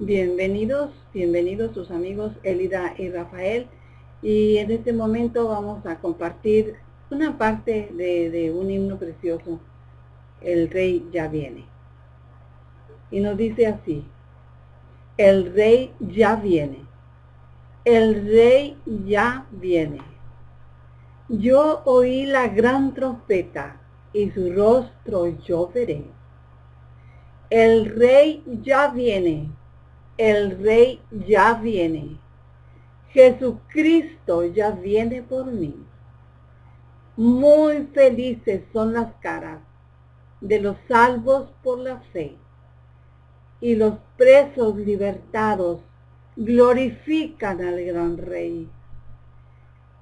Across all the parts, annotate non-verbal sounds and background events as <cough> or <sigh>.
Bienvenidos, bienvenidos sus amigos Elida y Rafael. Y en este momento vamos a compartir una parte de, un himno precioso, El Rey ya viene. Y nos dice así, el Rey ya viene, el Rey ya viene. Yo oí la gran trompeta y su rostro yo veré. El Rey ya viene, el Rey ya viene. Jesucristo ya viene por mí. Muy felices son las caras de los salvos por la fe y los presos libertados glorifican al gran rey.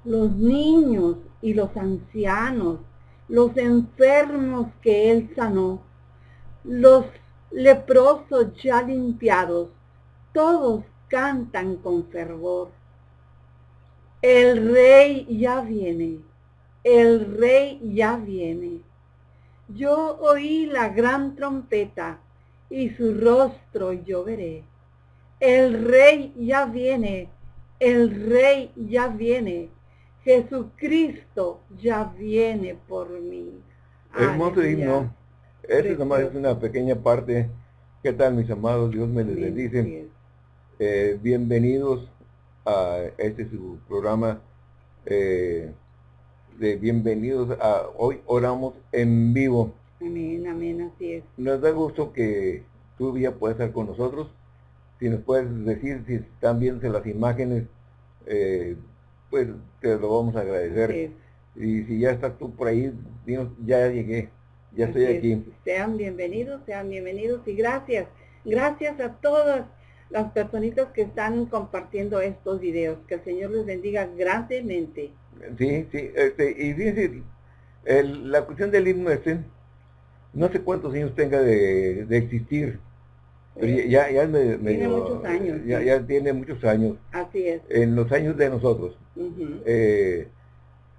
Los niños y los ancianos, los enfermos que él sanó, los leprosos ya limpiados, todos cantan con fervor. El rey ya viene, el rey ya viene. Yo oí la gran trompeta y su rostro yo veré. El rey ya viene, el rey ya viene. Jesucristo ya viene por mí. Hermoso himno. Esta nomás es una pequeña parte. ¿Qué tal mis amados? Dios me les bendice. Eh, bienvenidos a este su programa eh, de bienvenidos a hoy oramos en vivo. Amén, amén, así es. Nos da gusto que tú ya puedas estar con nosotros. Si nos puedes decir si están viendo las imágenes, eh, pues te lo vamos a agradecer. Y si ya estás tú por ahí, dinos, ya llegué, ya estoy aquí. Sean bienvenidos, sean bienvenidos y gracias. Gracias a todas las personitas que están compartiendo estos videos. Que el Señor les bendiga grandemente. Sí, sí, este, y fíjense, la cuestión del himno este, no sé cuántos años tenga de, existir, pero ya, ya, tiene muchos años. Ya, tiene muchos años. Así es. En los años de nosotros. Eh,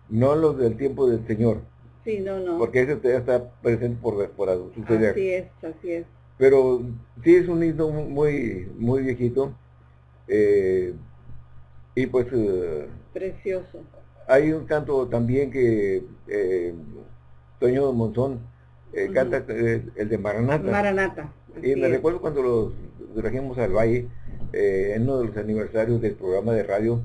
no los del tiempo del Señor. Sí, no, no. Porque ese ya está presente por, por suceder. Así es, así es. Pero sí es un himno muy, muy viejito. Eh, y pues... Eh, Precioso. Hay un canto también que eh, Toño Monzón eh, canta el de Maranata. Maranata. Y me recuerdo cuando los trajimos al Valle, en uno de los aniversarios del programa de radio,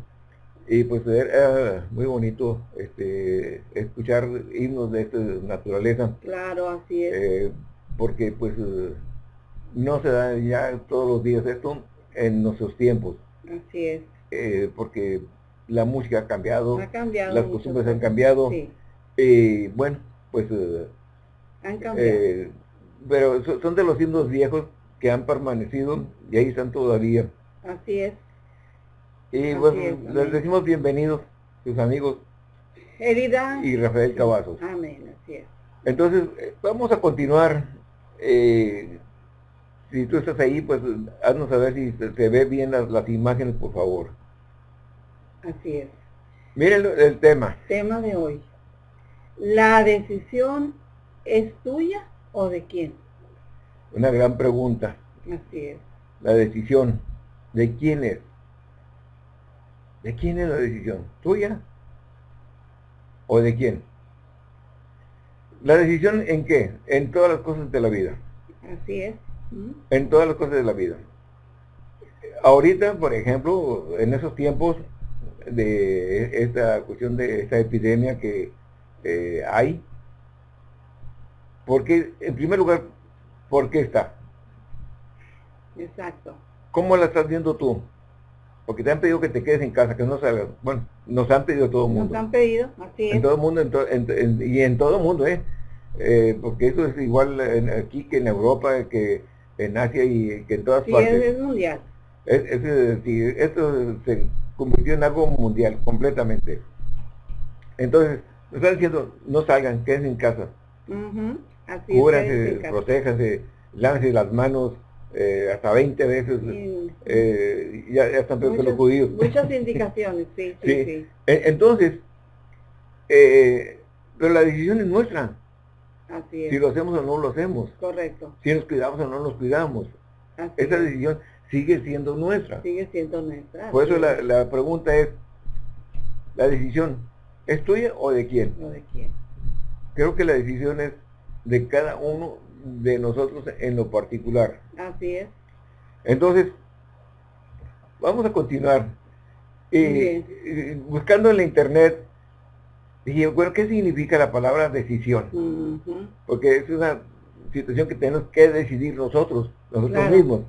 y pues era muy bonito este, escuchar himnos de esta naturaleza. Claro, así es. porque pues no se da ya todos los días esto en nuestros tiempos. Así es. Eh, porque la música ha cambiado, las costumbres han cambiado. Y bueno, pues... Eh, han cambiado. Eh, pero son de los himnos viejos que han permanecido y ahí están todavía. Así es. Y bueno, les decimos bienvenidos, sus amigos. Herida. Y Rafael Cavazos. Amén, así es. Entonces, vamos a continuar eh, si tú estás ahí, pues haznos saber si se, ve bien las, imágenes, por favor. Así es. Miren el, tema. Tema de hoy. ¿La decisión es tuya o de quién? Una gran pregunta. Así es. La decisión, ¿de quién es? ¿De quién es la decisión? ¿Tuya? ¿O de quién? ¿La decisión en qué? En todas las cosas de la vida. Así es en todas las cosas de la vida. Ahorita, por ejemplo, en esos tiempos de esta cuestión de esta epidemia que eh, hay, porque, en primer lugar, ¿por qué está? Exacto. ¿Cómo la estás viendo tú? Porque te han pedido que te quedes en casa, que no salgas. Bueno, nos han pedido todo el mundo. Nos han pedido, así es. En todo el mundo, y en todo el mundo, ¿eh? ¿eh? porque eso es igual aquí que en Europa, que en Asia y que en todas partes. Sí, es, mundial. Es, esto se convirtió en algo mundial, completamente. Entonces, nos están diciendo, no salgan, quédense en casa. Cúbranse, protéjanse, lávense las manos eh, hasta 20 veces. Eh, ya, están peor los judíos. Muchas <laughs> indicaciones, sí, sí, sí. Entonces, eh, pero la decisión es nuestra. Así es. Si lo hacemos o no lo hacemos. Correcto. Si nos cuidamos o no nos cuidamos. esa decisión sigue siendo nuestra. Sigue siendo nuestra. Por eso la, la, pregunta es, ¿la decisión es tuya o de quién? O de quién. Creo que la decisión es de cada uno de nosotros en lo particular. Así es. Entonces, vamos a continuar. Y, buscando en la internet, dije, bueno, ¿qué significa la palabra decisión? Porque es una situación que tenemos que decidir nosotros, nosotros mismos.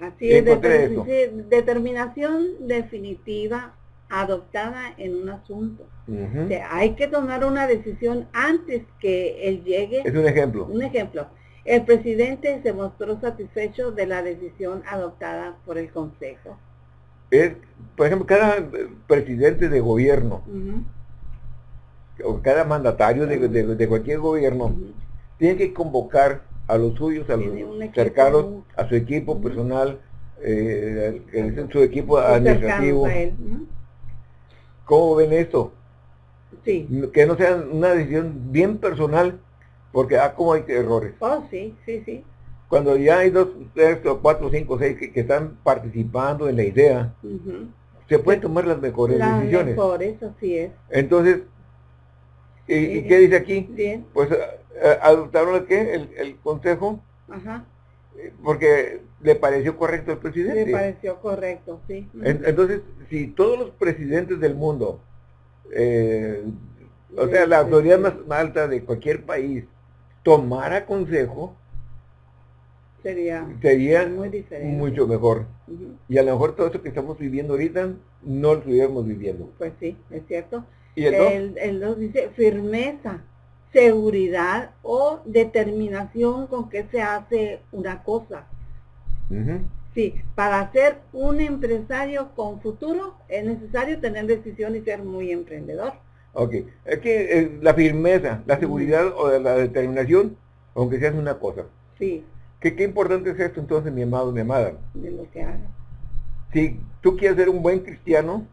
Así es, determinación definitiva adoptada en un asunto. hay que tomar una decisión antes que él llegue. Es un ejemplo. Un ejemplo. El presidente se mostró satisfecho de la decisión adoptada por el Consejo. Es, por ejemplo, cada presidente de gobierno, o cada mandatario de, cualquier gobierno, tiene que convocar a los suyos, a los cercanos, a su equipo personal, eh, su equipo administrativo. ¿Cómo ven esto? Sí. Que no sea una decisión bien personal, porque ah, como hay errores. Oh, sí, sí, sí. Cuando ya hay dos, tres, cuatro, cinco, seis que, están participando en la idea, se pueden tomar las mejores las decisiones. mejores, así es. Entonces, ¿y, qué dice aquí? Bien. Pues eh, adoptaron el qué? El, consejo. Ajá. Eh, porque le pareció correcto al presidente. Le pareció correcto, sí. entonces, si todos los presidentes del mundo, eh, o sea, la autoridad más alta de cualquier país, tomara consejo, sería, sería mucho mejor. Y a lo mejor todo eso que estamos viviendo ahorita, no lo estuviéramos viviendo. Pues sí, es cierto. ¿Y el, el dice firmeza seguridad o determinación con que se hace una cosa. Sí, para ser un empresario con futuro es necesario tener decisión y ser muy emprendedor. Ok, es que eh, la firmeza, la seguridad o la determinación, aunque sea una cosa. Sí. ¿Qué, ¿Qué importante es esto entonces, mi amado, mi amada? De lo que haga. Si tú quieres ser un buen cristiano,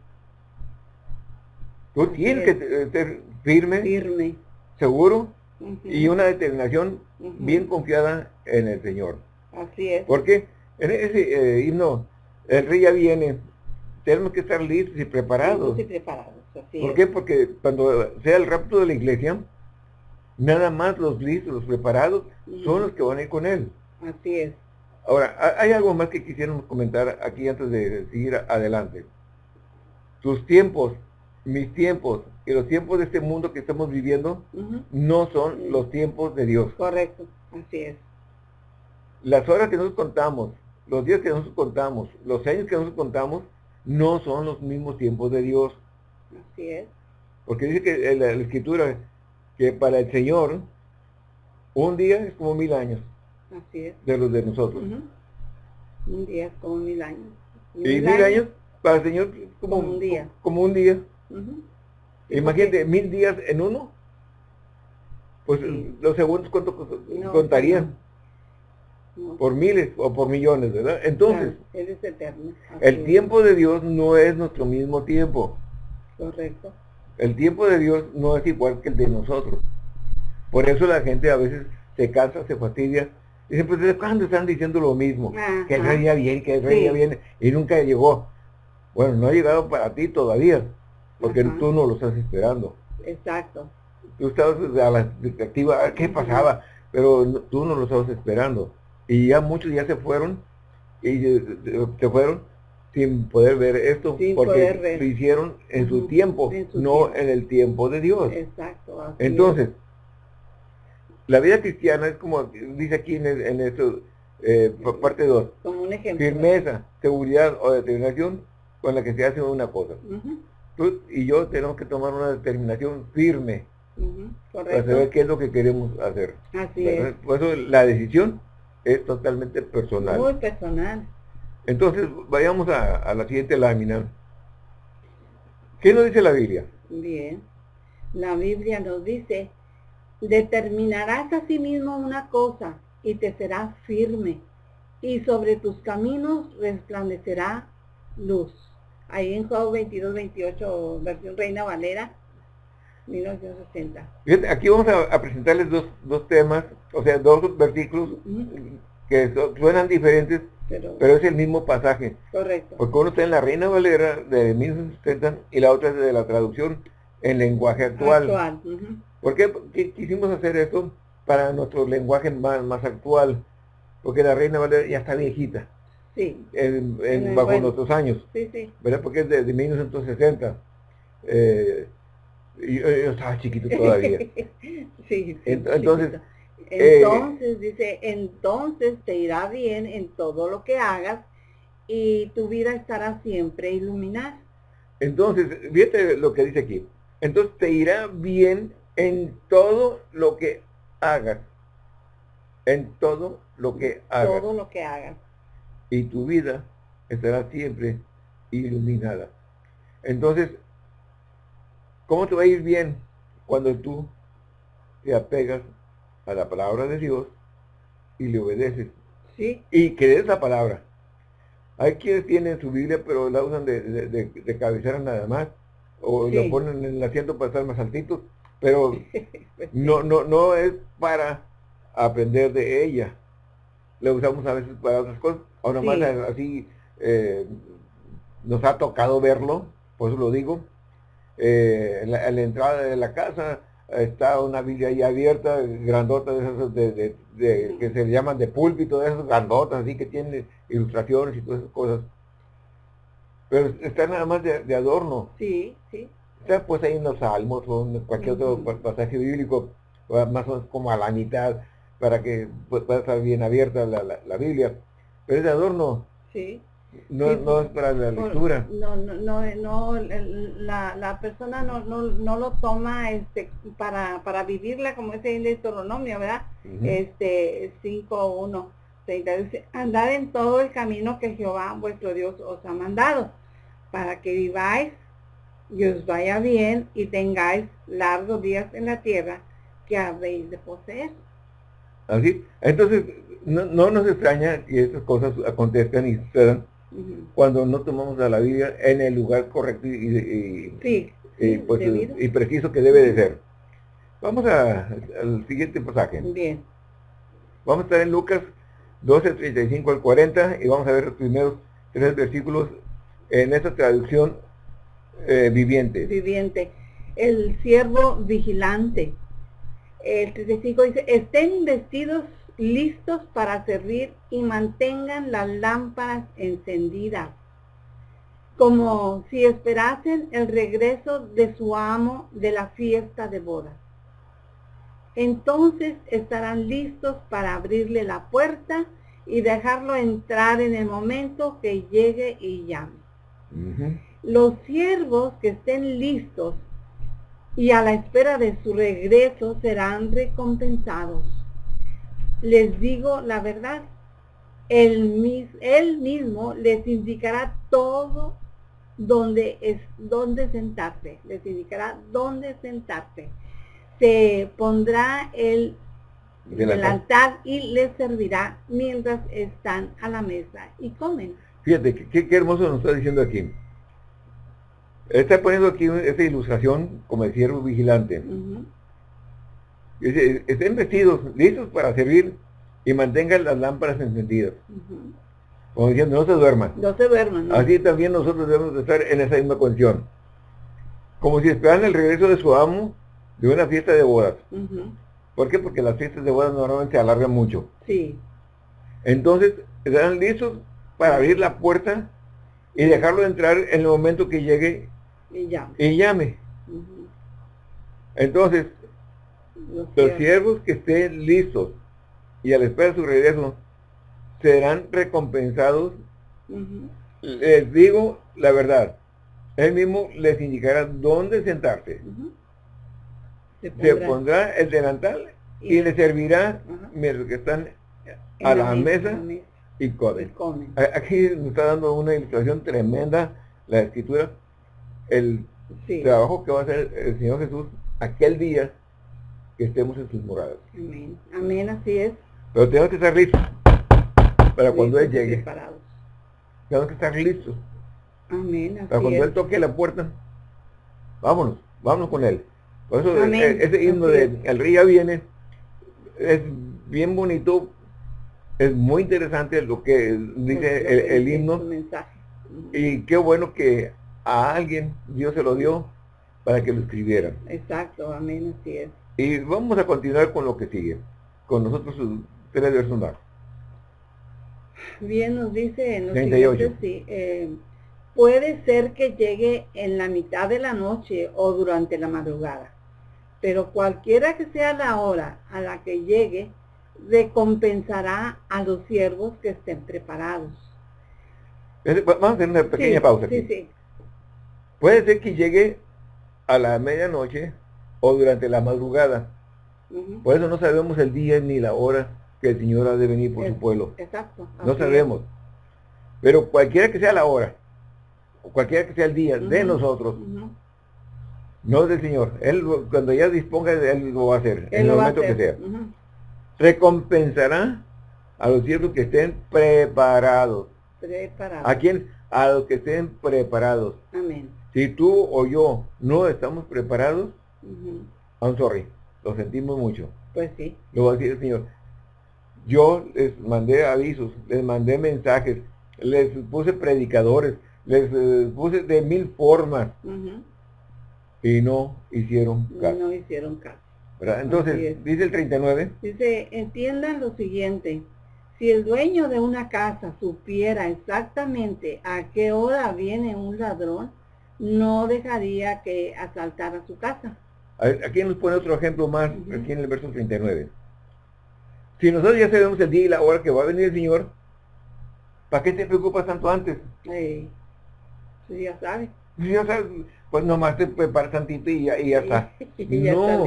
tú tienes que ser firme. Firme seguro y una determinación bien confiada en el Señor. Así es. Porque en ese eh, himno, el rey ya viene, tenemos que estar listos y preparados. y preparados, así ¿Por qué? Porque cuando sea el rapto de la iglesia, nada más los listos, los preparados, son los que van a ir con él. Así es. Ahora, hay algo más que quisiéramos comentar aquí antes de seguir adelante. Tus tiempos mis tiempos y los tiempos de este mundo que estamos viviendo no son los tiempos de Dios. Correcto, así es. Las horas que nosotros contamos, los días que nosotros contamos, los años que nosotros contamos, no son los mismos tiempos de Dios. Así es. Porque dice que la, la escritura que para el Señor un día es como mil años. Así es. De los de nosotros. Un día es como mil años. Y mil, años, para el Señor como, como un día. Como un día. Imagínate, mil días en uno. Pues los segundos, ¿cuánto contarían? Por miles o por millones, ¿verdad? Entonces, el tiempo de Dios no es nuestro mismo tiempo. Correcto. El tiempo de Dios no es igual que el de nosotros. Por eso la gente a veces se cansa, se fastidia. Dicen, pues ¿desde cuándo están diciendo lo mismo? Que el rey ya viene, que el rey ya viene. Y nunca llegó. Bueno, no ha llegado para ti todavía porque tú no lo estás esperando. Exacto. Tú estabas a la expectativa, ¿qué pasaba? Pero tú no lo estabas esperando. Y ya muchos ya se fueron, y se fueron sin poder ver esto, porque lo hicieron en su tiempo, no en el tiempo de Dios. Exacto. Entonces, la vida cristiana es como dice aquí en, esto, eh, parte 2. Como un ejemplo. Firmeza, seguridad o determinación con la que se hace una cosa tú y yo tenemos que tomar una determinación firme para saber qué es lo que queremos hacer. Así es. Por eso la decisión es totalmente personal. Muy personal. Entonces, vayamos a, la siguiente lámina. ¿Qué nos dice la Biblia? Bien. La Biblia nos dice, determinarás a sí mismo una cosa y te será firme, y sobre tus caminos resplandecerá luz ahí en Job 22, 28, versión Reina Valera, 1960. aquí vamos a, presentarles dos, temas, o sea, dos versículos que suenan diferentes, pero, es el mismo pasaje. Correcto. Porque uno está en la Reina Valera de 1970 y la otra es de la traducción en lenguaje actual. actual. ¿Por qué quisimos hacer esto? Para nuestro lenguaje más, más actual. Porque la Reina Valera ya está viejita. Sí. En, bajo nuestros años. Sí, sí. ¿Verdad? Porque es de, 1960. Eh, yo, estaba chiquito todavía. <laughs> sí, Entonces, eh, entonces, dice, entonces te irá bien en todo lo que hagas y tu vida estará siempre iluminada. Entonces, fíjate lo que dice aquí. Entonces te irá bien en todo lo que hagas. En todo lo que hagas. Todo lo que hagas. Y tu vida estará siempre iluminada. Entonces, ¿cómo te va a ir bien cuando tú te apegas a la palabra de Dios y le obedeces. Sí. Y crees la palabra. Hay quienes tienen su Biblia, pero la usan de, de, cabecera nada más, o la ponen en el asiento para estar más altitos, pero <laughs> no, no, no es para aprender de ella. La usamos a veces para otras cosas. Ahora más así eh, nos ha tocado verlo, por eso lo digo. Eh, en, la, en la entrada de la casa está una Biblia ahí abierta, grandota de esas de, que se llaman de púlpito, de esas grandotas, así que tiene ilustraciones y todas esas cosas. Pero está nada más de, adorno. Sí, sí. Está pues ahí en los salmos o en cualquier otro pasaje bíblico, más o menos como a la mitad, para que pues, pueda estar bien abierta la, la Biblia. Es de adorno. Sí. No, no es para la lectura. No, no, no, no la, la persona no, no, no lo toma este para, para vivirla como ese de Deuteronomio, ¿verdad? Este 5.1. Dice, andad en todo el camino que Jehová vuestro Dios os ha mandado, para que viváis y os vaya bien y tengáis largos días en la tierra que habéis de poseer. Así, entonces no, no nos extraña que estas cosas acontezcan y sucedan cuando no tomamos a la Biblia en el lugar correcto y, pues, y, preciso que debe de ser. Vamos al siguiente pasaje. Bien. Vamos a estar en Lucas 12, 35 al 40 y vamos a ver los primeros tres versículos en esta traducción eh, viviente. Viviente. El siervo vigilante. El 35 dice, estén vestidos listos para servir y mantengan las lámparas encendidas, como si esperasen el regreso de su amo de la fiesta de bodas. Entonces estarán listos para abrirle la puerta y dejarlo entrar en el momento que llegue y llame. Los siervos que estén listos y a la espera de su regreso serán recompensados les digo la verdad. Él, él mismo les indicará todo donde es donde sentarse. Les indicará dónde sentarse. Se pondrá el altar y les servirá mientras están a la mesa y comen. Fíjate, qué, hermoso nos está diciendo aquí. Está poniendo aquí esta ilustración como el siervo vigilante. Estén vestidos, listos para servir y mantengan las lámparas encendidas. Como diciendo, no se duerman. No se duerman. Así también nosotros debemos estar en esa misma condición. Como si esperaran el regreso de su amo de una fiesta de bodas. ¿Por qué? Porque las fiestas de bodas normalmente se alargan mucho. Sí. Entonces, estarán listos para abrir la puerta y dejarlo entrar en el momento que llegue y llame. Y llame. Entonces, los, siervos que estén listos y al esperar su regreso serán recompensados. Les digo la verdad. Él mismo les indicará dónde sentarse. Se, pondrá, el delantal y, le servirá mientras que están a la, mesa, y comen. Aquí nos está dando una ilustración tremenda la escritura, el trabajo que va a hacer el Señor Jesús aquel día que estemos en sus moradas. Amén. Amén, así es. Pero tenemos que estar listos para cuando Él llegue. Tenemos que estar listos. Amén. Así para cuando Él toque la puerta, vámonos, vámonos con Él. Por eso e, ese himno de El Río viene es bien bonito es muy interesante lo que dice el, himno. Y qué bueno que a alguien Dios se lo dio para que lo escribiera. Exacto, amén, así es. Y vamos a continuar con lo que sigue, con nosotros tres versos más. Bien, nos dice en los 38. sí, eh, puede ser que llegue en la mitad de la noche o durante la madrugada, pero cualquiera que sea la hora a la que llegue, recompensará a los siervos que estén preparados. Vamos a hacer una pequeña pausa aquí. Sí, sí. Puede ser que llegue a la medianoche o durante la madrugada. Por eso no sabemos el día ni la hora que el Señor ha de venir por su pueblo. Exacto. No sabemos. Pero cualquiera que sea la hora, o cualquiera que sea el día de nosotros, no del Señor. Él cuando ya disponga, Él lo va a hacer, en el momento que sea. Recompensará a los siervos que estén preparados. Preparados. ¿A quién? A los que estén preparados. Amén. Si tú o yo no estamos preparados, I'm sorry, lo sentimos mucho. Pues sí. Lo va a decir el Señor. Yo les mandé avisos, les mandé mensajes, les puse predicadores, les eh, puse de mil formas. Y no hicieron caso. No hicieron caso. Entonces, dice el 39. Dice, entiendan lo siguiente. Si el dueño de una casa supiera exactamente a qué hora viene un ladrón, no dejaría que asaltara su casa. Aquí nos pone otro ejemplo más, aquí en el verso 39. Si nosotros ya sabemos el día y la hora que va a venir el Señor, ¿para qué te preocupas tanto antes? Sí, sí ya sabes. Si ya sabes, pues nomás te preparas tantito y ya, y ya está. <laughs> no,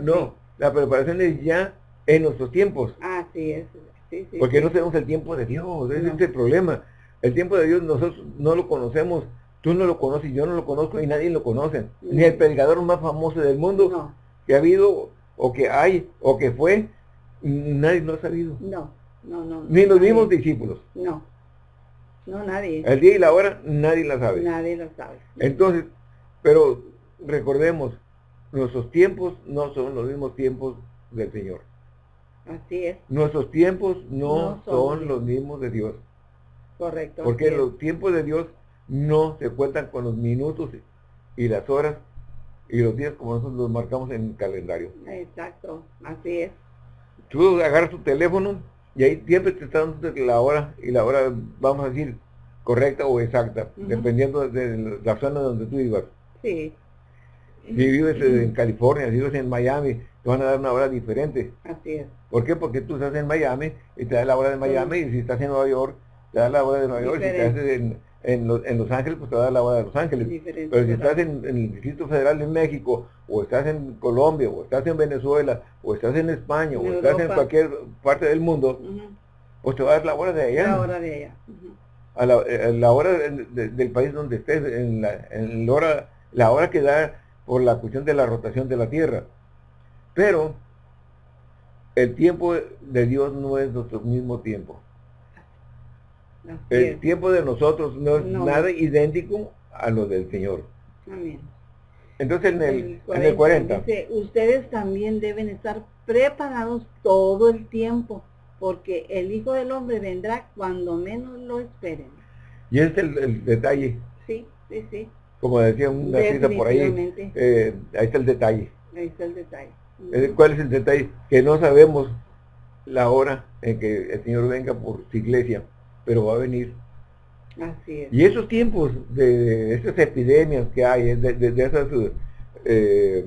no, la preparación es ya en nuestros tiempos. Ah, sí, es, sí, sí. Porque no tenemos el tiempo de Dios, ese es el problema. El tiempo de Dios nosotros no lo conocemos, tú no lo conoces, yo no lo conozco y nadie lo conoce. Ni el predicador más famoso del mundo que ha habido, o que hay, o que fue, Nadie lo ha sabido. No, no, no. Ni los mismos discípulos. No, no nadie. El día y la hora nadie la sabe. Nadie lo sabe. Entonces, pero recordemos, nuestros tiempos no son los mismos tiempos del Señor. Así es. Nuestros tiempos no, son, los mismos de Dios. Correcto. Porque los tiempos de Dios no se cuentan con los minutos y las horas y los días como nosotros los marcamos en el calendario. Exacto, así es tú agarras tu teléfono y ahí siempre te está dando la hora y la hora, vamos a decir, correcta o exacta, dependiendo de la zona donde tú vivas. Sí. Si vives en California, si vives en Miami, te van a dar una hora diferente. Así es. ¿Por qué? Porque tú estás en Miami y te da la hora de Miami y si estás en Nueva York, te da la hora de Nueva York. Si estás en, en, Los Ángeles, pues te va a dar la hora de Los Ángeles. Pero si estás en, el Distrito Federal de México, o estás en Colombia, o estás en Venezuela, o estás en España, o estás en cualquier parte del mundo, pues te va a dar la hora de allá. La hora de allá. a, la, hora del país donde estés, en, la, en la, hora, la hora que da por la cuestión de la rotación de la Tierra. Pero el tiempo de Dios no es nuestro mismo tiempo el tiempo de nosotros no es nada idéntico a lo del Señor. Amén. Entonces en el, 40, en el 40 dice, ustedes también deben estar preparados todo el tiempo, porque el Hijo del Hombre vendrá cuando menos lo esperen. Y ese es el, detalle. Sí, sí, sí. Como decía una cita por ahí, eh, ahí está el detalle. Ahí está el detalle. Eh, ¿Cuál es el detalle? Que no sabemos la hora en que el Señor venga por su iglesia pero va a venir. Así es. Y esos tiempos de, estas epidemias que hay, de, de, esas, eh,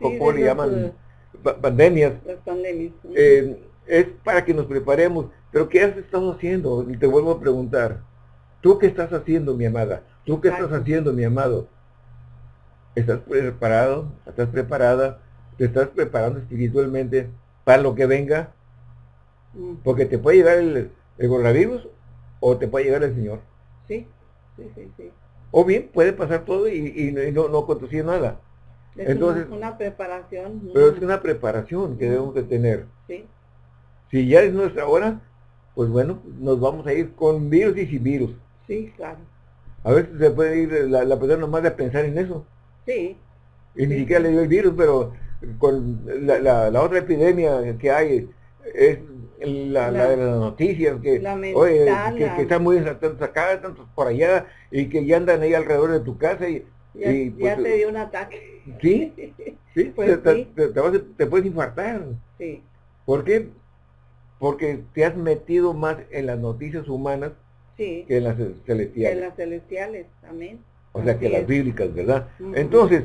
¿cómo le llaman? pandemias. Las pandemias. Eh, es para que nos preparemos. Pero ¿qué has estado haciendo? Y te vuelvo a preguntar. ¿Tú qué estás haciendo, mi amada? ¿Tú qué estás haciendo, mi amado? ¿Estás preparado? ¿Estás preparada? ¿Te estás preparando espiritualmente para lo que venga? Porque te puede llegar el, el coronavirus o te puede llegar el Señor. Sí, sí, sí, sí. O bien puede pasar todo y, no, no conducir nada. Es Entonces, una, preparación. Pero es una preparación que debemos de tener. Sí. Si ya es nuestra hora, pues bueno, nos vamos a ir con virus y sin virus. Sí, claro. A veces se puede ir la, la persona nomás de pensar en eso. Sí. Y ni siquiera le dio el virus, pero con la, la, otra epidemia que hay es la, de las noticias, que, oye, que, están muy tantos acá, tantos por allá, y que ya andan ahí alrededor de tu casa y... Ya, pues, te dio un ataque. Sí, <laughs> sí, pues te, Te, puedes infartar. Sí. ¿Por qué? Porque te has metido más en las noticias humanas que en las celestiales. En las celestiales, amén. O sea, que las bíblicas, ¿verdad? Entonces,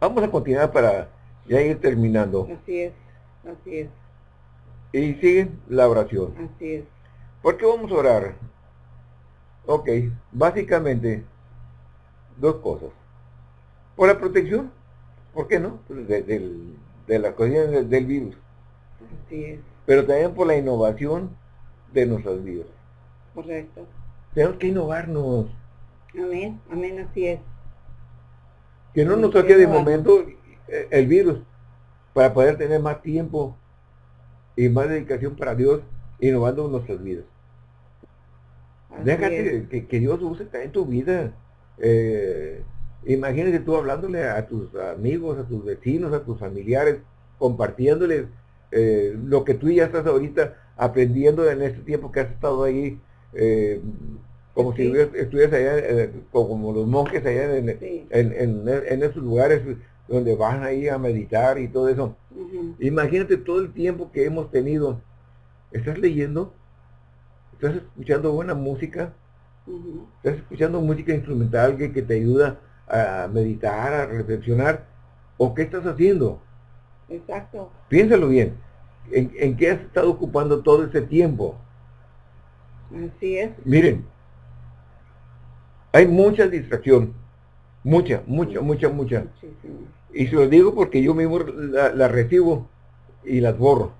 vamos a continuar para ya ir terminando. Así es, así es. Y sigue la oración. Así es. ¿Por qué vamos a orar? Ok, básicamente, dos cosas. Por la protección, ¿por qué no? Pues de, la cocina del, virus. Así es. Pero también por la innovación de nuestras vidas. Correcto. Tenemos que innovarnos. Amén, amén, así es. Que no nos toque de momento eh, el virus para poder tener más tiempo y más dedicación para Dios innovando nuestras vidas. Déjate que, Dios use en tu vida. Eh, imagínate tú hablándole a tus amigos, a tus vecinos, a tus familiares, compartiéndoles eh, lo que tú ya estás ahorita aprendiendo en este tiempo que has estado ahí, eh, como si estuvieras allá, como los monjes allá en, en, esos lugares donde van ahí a meditar y todo eso. Imagínate todo el tiempo que hemos tenido. ¿Estás leyendo? ¿Estás escuchando buena música? ¿Estás escuchando música instrumental que, que, te ayuda a meditar, a reflexionar? ¿O qué estás haciendo? Exacto. Piénsalo bien. ¿En, en qué has estado ocupando todo ese tiempo? Así es. Miren, hay mucha distracción Mucha, mucha, mucha, mucha. Y se lo digo porque yo mismo las la recibo y las borro.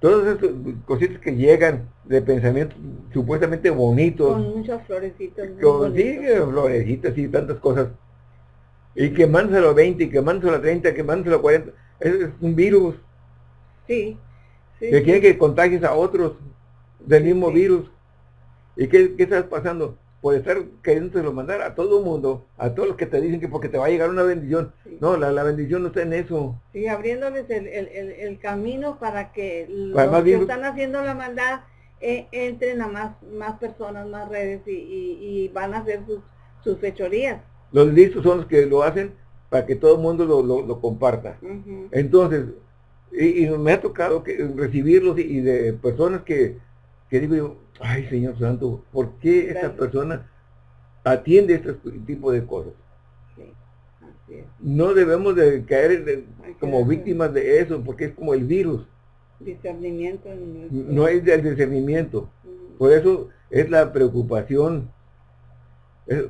Todas esas cositas que llegan de pensamientos supuestamente bonitos. Con muchas florecitas. Con, sí, florecitas y tantas cosas. Y quemándoselo a 20, y quemándoselo a 30, quemándoselo a 40. Es, es un virus. Sí. sí que quiere que contagies a otros del mismo virus. ¿Y qué, qué estás pasando? Por estar lo mandar a todo el mundo, a todos los que te dicen que porque te va a llegar una bendición. No, la, bendición no está en eso. Sí, abriéndoles el, camino para que los que están haciendo la maldad eh, entren a más, más personas, más redes y, van a hacer sus, sus, fechorías. Los listos son los que lo hacen para que todo el mundo lo, comparta. Entonces, y, me ha tocado que, recibirlos y, de personas que, que digo yo, ay Señor Santo, ¿por qué esta persona atiende este tipo de cosas? No debemos de caer como víctimas de eso, porque es como el virus. Discernimiento. No es del discernimiento. Por eso es la preocupación.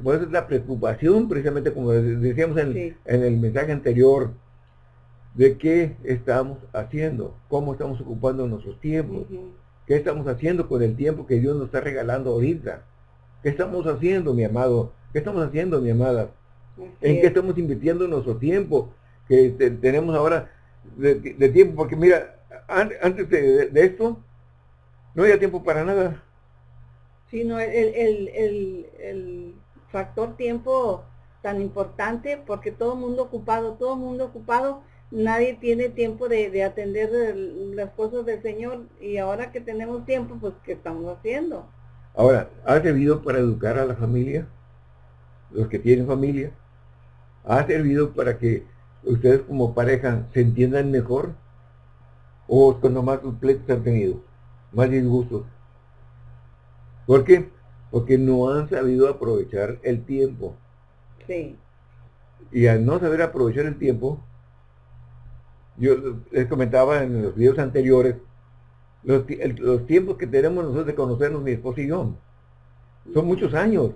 por eso es la preocupación, precisamente como decíamos en, el mensaje anterior, de qué estamos haciendo, cómo estamos ocupando nuestros tiempos. ¿Qué estamos haciendo con el tiempo que Dios nos está regalando ahorita? ¿Qué estamos haciendo, mi amado? ¿Qué estamos haciendo, mi amada? ¿En qué estamos invirtiendo nuestro tiempo que tenemos ahora de, tiempo? Porque mira, antes de, esto, no había tiempo para nada. Sí, no, el, el factor tiempo tan importante porque todo el mundo ocupado, todo el mundo ocupado nadie tiene tiempo de, atender las cosas del Señor y ahora que tenemos tiempo, pues ¿qué estamos haciendo? Ahora, ¿ha servido para educar a la familia? Los que tienen familia. ¿Ha servido para que ustedes como pareja se entiendan mejor? ¿O cuando más completos han tenido? Más disgustos. ¿Por qué? Porque no han sabido aprovechar el tiempo. Sí. Y al no saber aprovechar el tiempo, yo les comentaba en los videos anteriores, los, tiempos que tenemos nosotros de conocernos, mi esposo y yo, son muchos años.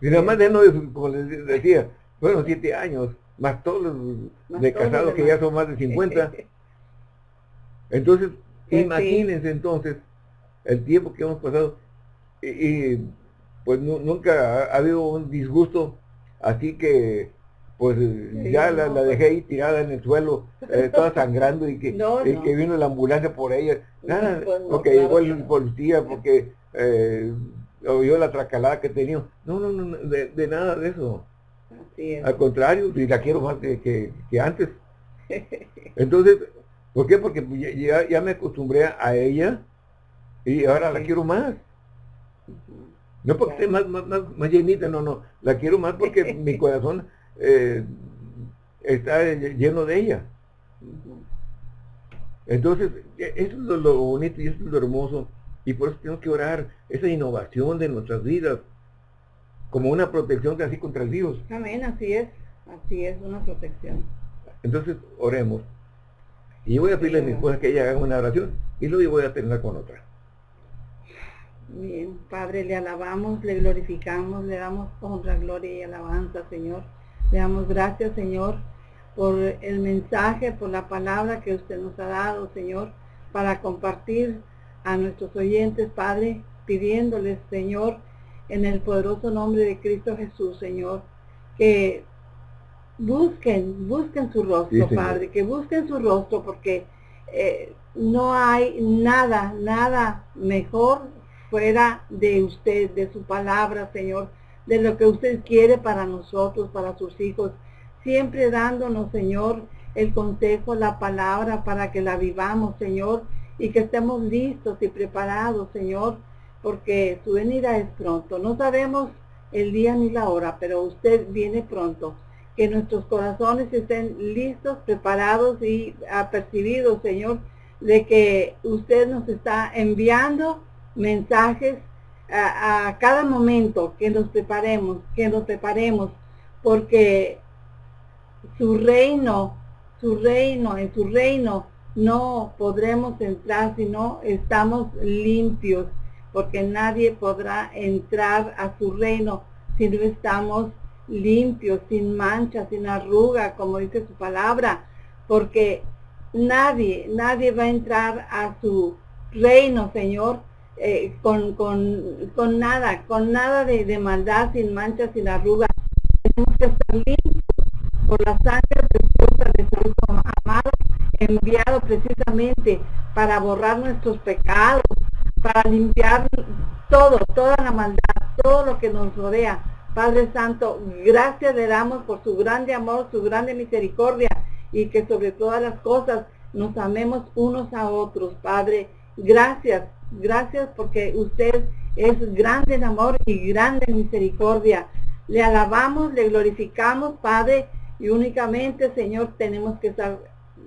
Y nada más de no, como les decía, fueron siete años, más todos los de casados que ya son más de 50. <laughs> Entonces, imagínense entonces el tiempo que hemos pasado y, pues nunca ha, habido un disgusto así que pues ya la, dejé ahí tirada en el suelo, eh, <laughs> toda sangrando y que, que vino la ambulancia por ella. Nada, pues porque llegó el policía, porque eh, oyó la tracalada que tenía. No, no, no, de, nada de eso. Al contrario, y la quiero más que, que, antes. Entonces, ¿Por qué? Porque ya, ya me acostumbré a ella y ahora la quiero más. No porque esté más, más, más, llenita, no, no. La quiero más porque mi corazón eh, está lleno de ella. Entonces, e, eso es lo, bonito y eso es lo hermoso. Y por eso tenemos que orar esa innovación de nuestras vidas como una protección así contra el virus. Amén, así es. Así es, una protección. Entonces, oremos. Y voy a pedirle a mi esposa que ella haga una oración y luego voy a terminar con otra. Bien, Padre, le alabamos, le glorificamos, le damos honra, gloria y alabanza, Señor. Le damos gracias, Señor, por el mensaje, por la palabra que usted nos ha dado, Señor, para compartir a nuestros oyentes, Padre, pidiéndoles, Señor, en el poderoso nombre de Cristo Jesús, Señor, que busquen, busquen su rostro, Padre, que busquen su rostro, porque eh, no hay nada, nada mejor fuera de usted, de su palabra, Señor, de lo que usted quiere para nosotros, para sus hijos, siempre dándonos, Señor, el consejo, la palabra para que la vivamos, Señor, y que estemos listos y preparados, Señor, porque su venida es pronto. No sabemos el día ni la hora, pero usted viene pronto. Que nuestros corazones estén listos, preparados y apercibidos, Señor, de que usted nos está enviando mensajes a, cada momento que nos preparemos, que nos preparemos, porque su reino, su reino, en su reino no podremos entrar si no estamos limpios, porque nadie podrá entrar a su reino si no estamos limpios, sin mancha, sin arruga, como dice su palabra, porque nadie, nadie va a entrar a su reino, Señor, eh, con, con, nada, con nada de, maldad, sin mancha, sin arruga. Tenemos que estar limpios por la sangre preciosa de su Hijo amado, enviado precisamente para borrar nuestros pecados, para limpiar todo, toda la maldad, todo lo que nos rodea. Padre Santo, gracias le damos por su grande amor, su grande misericordia y que sobre todas las cosas nos amemos unos a otros, Padre. Gracias, Gracias porque usted es grande en amor y grande en misericordia. Le alabamos, le glorificamos, Padre, y únicamente, Señor, tenemos que estar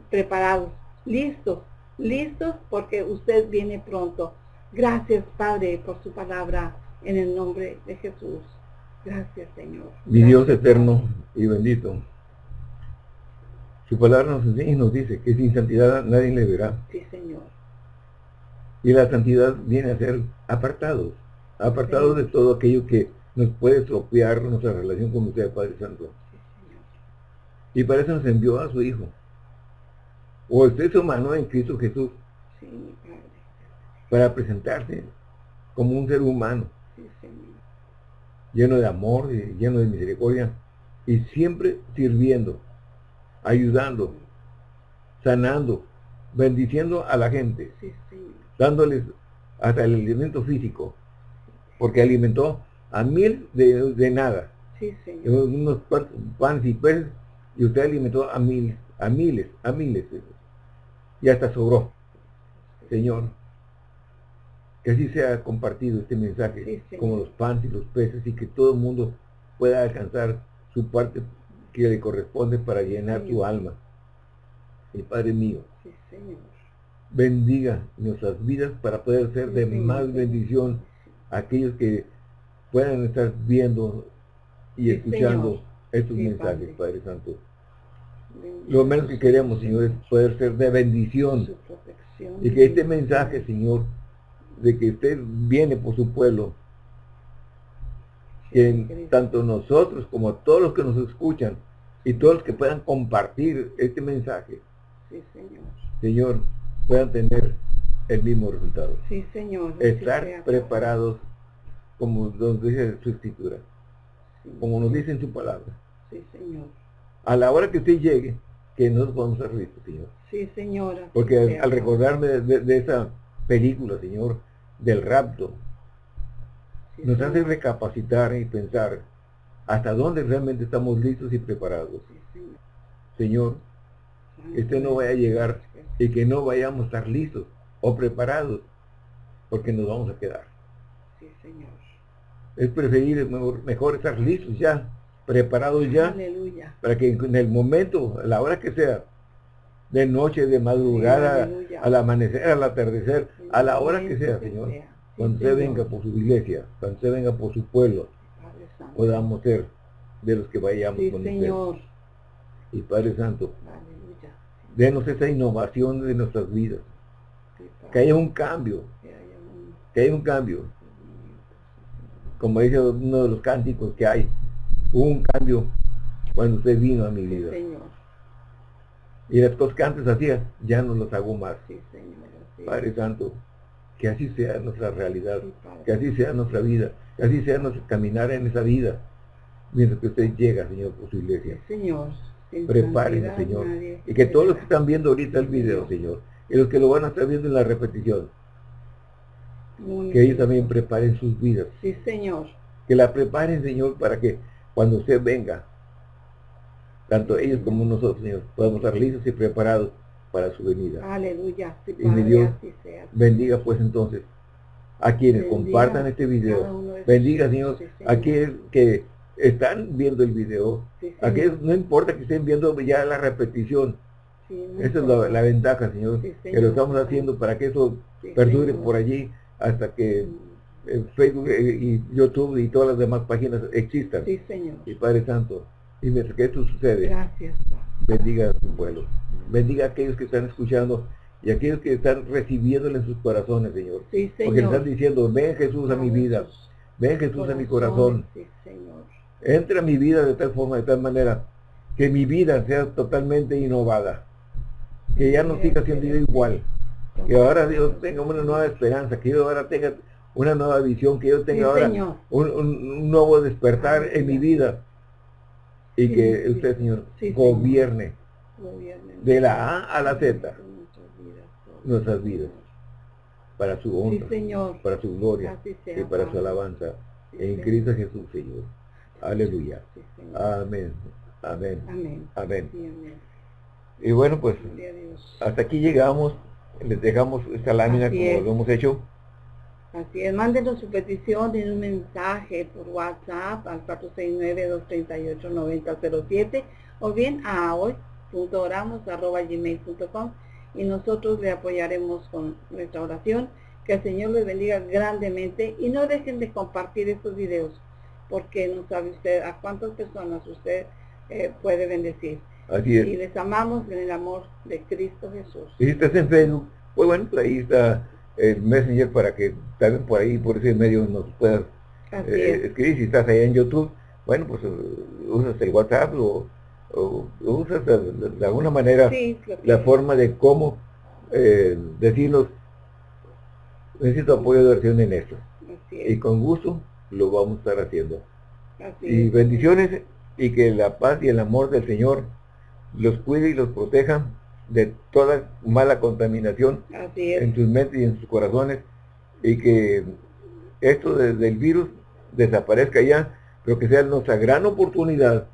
preparados, listos, listos porque usted viene pronto. Gracias, Padre, por su palabra en el nombre de Jesús. Gracias, Señor. Mi Dios eterno y bendito. Su palabra nos enseña y nos dice que sin santidad nadie le verá. Sí, Señor. Y la santidad viene a ser apartados, apartados de todo aquello que nos puede estropear nuestra relación con usted, Padre Santo. Y para eso nos envió a su Hijo. O usted es humano en Cristo Jesús. Para presentarse como un ser humano. lleno de amor, lleno de misericordia. Y siempre sirviendo, ayudando, sanando, bendiciendo a la gente dándoles hasta el alimento físico, porque alimentó a mil de, nada. Sí, Unos panes y peces, y usted alimentó a miles, a miles, a miles. Y hasta sobró. Señor, que así sea compartido este mensaje, como los panes y los peces, y que todo el mundo pueda alcanzar su parte que le corresponde para llenar tu alma. El Padre mío. Sí, Señor bendiga nuestras vidas para poder ser de más bendición a aquellos que puedan estar viendo y escuchando estos mensajes, Padre. Santo. Lo menos que queremos, Señor, es poder ser de bendición. Y que este mensaje, Señor, de que usted viene por su pueblo, que tanto nosotros como todos los que nos escuchan y todos los que puedan compartir este mensaje, Señor puedan tener el mismo resultado. Sí, Señor. Estar preparados, como nos dice su escritura, como nos dice en su palabra. Sí, Señor. A la hora que usted llegue, que nos vamos a reír, Señor. Sí, Señora. Porque al, recordarme de, esa película, Señor, del rapto, nos hace recapacitar y pensar hasta dónde realmente estamos listos y preparados. Sí, señor. señor, este no vaya a llegar y que no vayamos a estar listos o preparados porque nos vamos a quedar. Sí, Señor. Es preferible, mejor, estar listos ya, preparados ya, para que en el momento, a la hora que sea, de noche, de madrugada, al amanecer, al atardecer, a la hora que sea, Señor, cuando se venga por su iglesia, cuando se venga por su pueblo, podamos ser de los que vayamos con Señor. Y Padre Santo, denos esa innovación de nuestras vidas. que haya un cambio. Que haya un cambio. Como dice uno de los cánticos que hay, hubo un cambio cuando usted vino a mi vida. Y las cosas que antes hacía, ya no las hago más. Padre Santo, que así sea nuestra realidad, que así sea nuestra vida, que así sea nuestro caminar en esa vida, mientras que usted llega, Señor, por su iglesia. Señor. Prepárense, Señor. Y que todos los que están viendo ahorita el video, Señor, y los que lo van a estar viendo en la repetición, que ellos también preparen sus vidas. Sí, Señor. Que la preparen, Señor, para que cuando usted venga, tanto ellos como nosotros, Señor, podamos estar listos y preparados para su venida. Aleluya. y mi Dios bendiga pues entonces a quienes compartan este video. Bendiga, Señor, a quienes que están viendo el video. Aquellos, no importa que estén viendo ya la repetición. Esa es la, ventaja, señor, que lo estamos haciendo para que eso perdure por allí hasta que Facebook eh, y YouTube y todas las demás páginas existan. Sí, Señor. Y Padre Santo, y mientras que esto sucede, Gracias. bendiga a su pueblo. Bendiga a aquellos que están escuchando y aquellos que están recibiéndole en sus corazones, Señor. Sí, señor. Porque están diciendo, ven Jesús a mi vida, ven Jesús a mi corazón. Sí, Señor. Entra a mi vida de tal forma, de tal manera, que mi vida sea totalmente innovada. Que ya no siga siendo igual. Que ahora Dios tenga una nueva esperanza, que yo ahora tenga una nueva visión, que yo tenga ahora un, nuevo despertar en mi vida. Y que usted, Señor, gobierne, de la A a la Z nuestras vidas para su honra, para su gloria y para su alabanza en Cristo Jesús, Señor. Aleluya. amén. Amén. Amén. Y bueno, pues hasta aquí llegamos. Les dejamos esta lámina como lo hemos hecho. Así es, mándenos su petición en un mensaje por WhatsApp al 469-238-9007 o bien a hoy.oramos.gmail.com y nosotros le apoyaremos con nuestra oración. Que el Señor les bendiga grandemente y no dejen de compartir estos videos porque no sabe usted a cuántas personas usted eh, puede bendecir. Así es. Y les amamos en el amor de Cristo Jesús. Y si estás en Facebook, pues bueno, pues ahí está el Messenger para que también por ahí, por ese medio nos puedas eh, escribir. Si estás ahí en YouTube, bueno, pues uh, usas el WhatsApp o, usas de, alguna manera la forma de cómo eh, decirnos, necesito apoyo de oración en esto. Y con gusto lo vamos a estar haciendo. y bendiciones y que la paz y el amor del Señor los cuide y los proteja de toda mala contaminación en sus mentes y en sus corazones y que esto del virus desaparezca ya, pero que sea nuestra gran oportunidad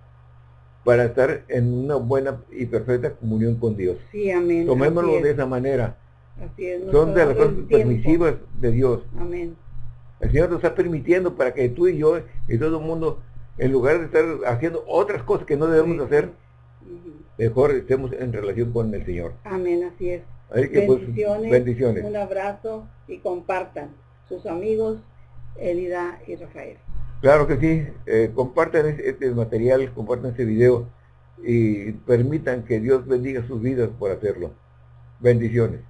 para estar en una buena y perfecta comunión con Dios. Sí, amén. Tomémoslo de esa manera. Son de las cosas permisivas de Dios. Amén. El Señor nos está permitiendo para que tú y yo y todo el mundo, en lugar de estar haciendo otras cosas que no debemos hacer, mejor estemos en relación con el Señor. Amén, así es. Pues, bendiciones, bendiciones. Un abrazo y compartan sus amigos Elida y Rafael. Claro que sí, eh, compartan este material, compartan este video y permitan que Dios bendiga sus vidas por hacerlo. Bendiciones.